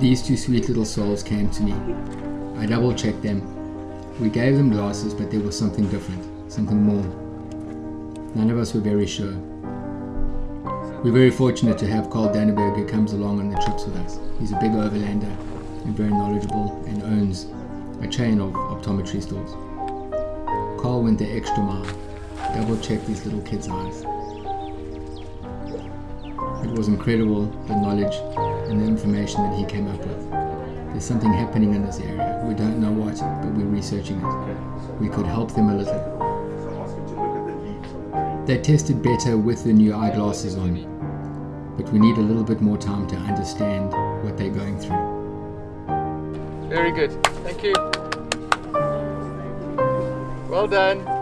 These two sweet little souls came to me. I double checked them. We gave them glasses, but there was something different, something more. None of us were very sure. We're very fortunate to have Carl Danneberg who comes along on the trips with us. He's a big overlander and very knowledgeable and owns a chain of optometry stores. Carl went the extra mile, double checked these little kids' eyes. It was incredible the knowledge and the information that he came up with. There's something happening in this area. We don't know what, but we're researching it. We could help them a little. They tested better with the new eyeglasses on, but we need a little bit more time to understand what they're going through. Very good. Thank you. Well done.